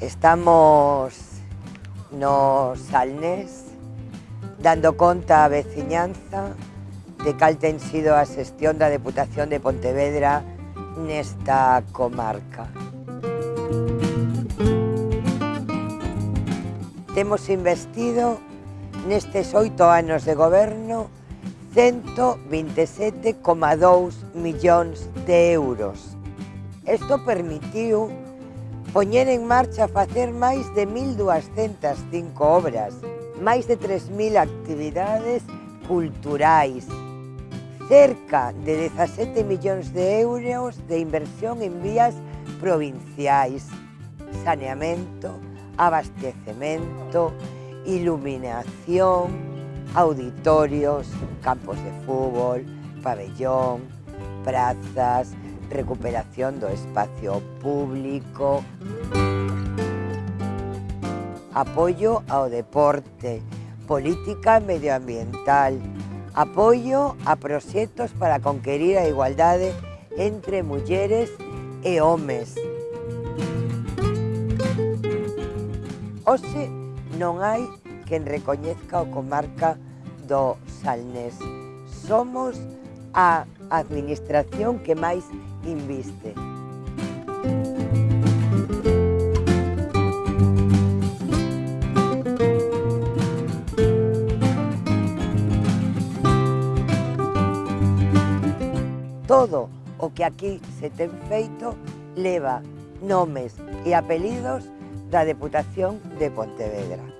Estamos nos Salnés dando conta á veciñanza de cal ten sido a xestión da Deputación de Pontevedra nesta comarca. Temos investido nestes oito anos de goberno 127,2 millóns de euros. Isto permitiu poñer en marcha facer máis de 1.205 obras, máis de 3.000 actividades culturais, cerca de 17 millóns de euros de inversión en vías provinciais, saneamento, abastecemento, iluminación, auditorios, campos de fútbol, pabellón, prazas, recuperación do espacio público, apoio ao deporte, política medioambiental, apoio a proxectos para conquerir a igualdade entre mulleres e homes. Oxe non hai quen recoñezca o comarca do Salnés. Somos a administración que máis inviste. Todo o que aquí se ten feito leva nomes e apelidos da Deputación de Pontevedra.